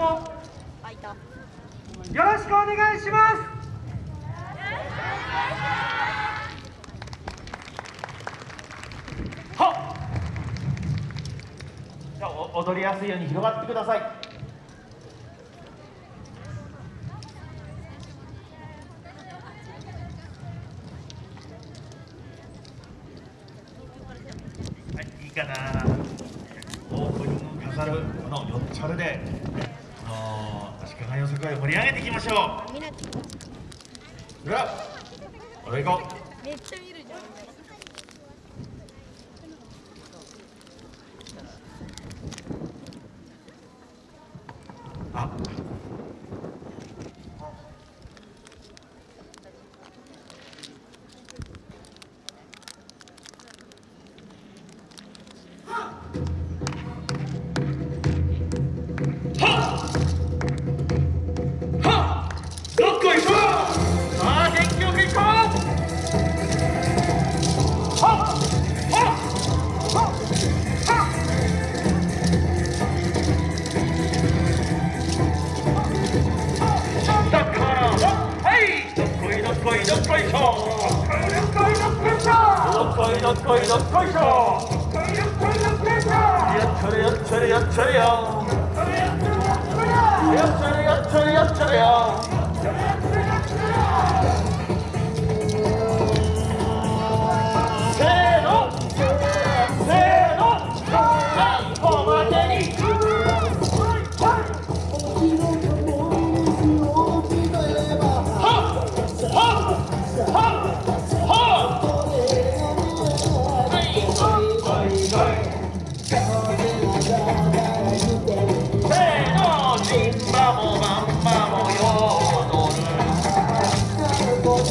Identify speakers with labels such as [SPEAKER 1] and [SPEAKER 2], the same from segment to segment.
[SPEAKER 1] もよろしくお願いします。はじゃあ踊りやすいように広がってください。はいいいかな。オープニング飾るこのよ4チャるで。の足利予測会盛り上げていきましょう。うわ。行こう。
[SPEAKER 2] めっちゃ見る。
[SPEAKER 1] 이런 거 이런 거이죠 여철이 여철이 여철이요 여철이 여철이 여철이요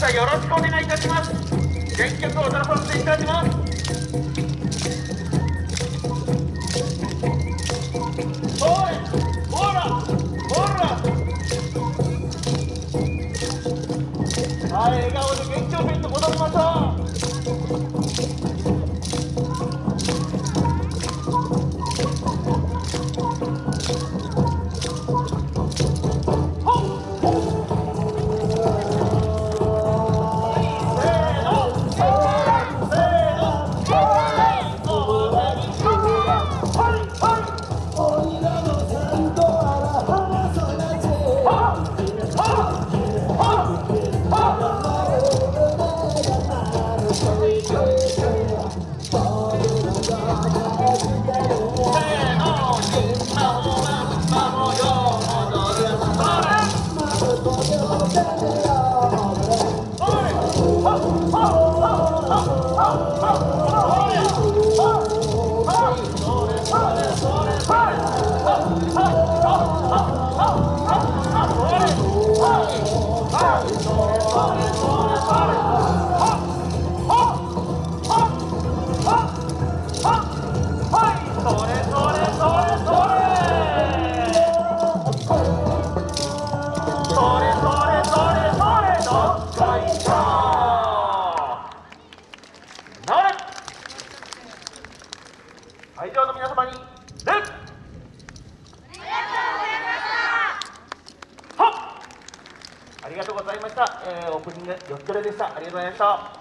[SPEAKER 1] 出よろしくお願いいたします。全曲を出させていただきます。はい、笑顔で元気を振りと戻りましょう。Oh! えーオープニングよっちょれでした。ありがとうございました。